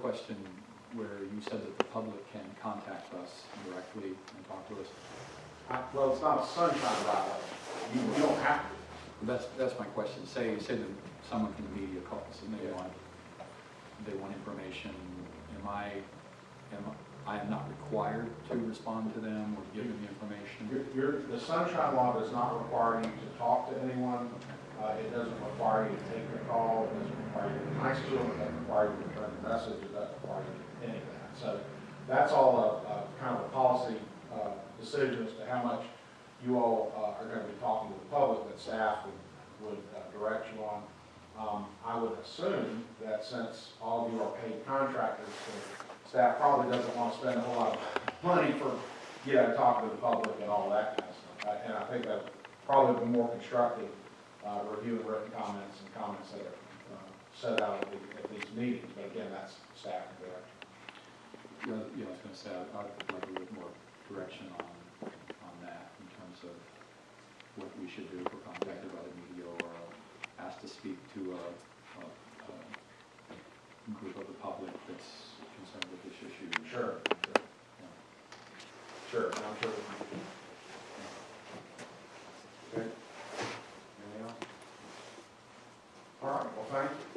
question where you said that the public can contact us directly and talk to us. I- Well, it's not a sunshine law. You, you don't have to. That's, that's my question. Say, say that someone from the media calls and they Yeah. want, they want information. Am I, am I am not required to respond to them or give them the information? Your, your, the sunshine law does not require you to talk to anyone. Uh, it doesn't require you to take the call, it doesn't require you to to them, it doesn't require you to return a message, it doesn't require you to any of that. So that's all a, a kind of a policy, uh, decision as to how much you all, uh, are gonna be talking to the public that staff would, would uh, direct you on. Um, I would assume that since all of you are paid contractors, the staff probably doesn't wanna spend a whole lot of money for, you know, talking to the public and all that kind of stuff. Uh, And I think that probably be more constructive, uh, reviewing written comments and comments that are uh, set out at, the, at these meetings. But again, that's staff and direction. know, yeah, I was going to say, I'd like a little more direction on, on that in terms of what we should do if we're contacted by the media or asked to speak to a, a, a group of the public that's concerned with this issue. Sure. Sure. Yeah. sure. I'm sure. Thank you.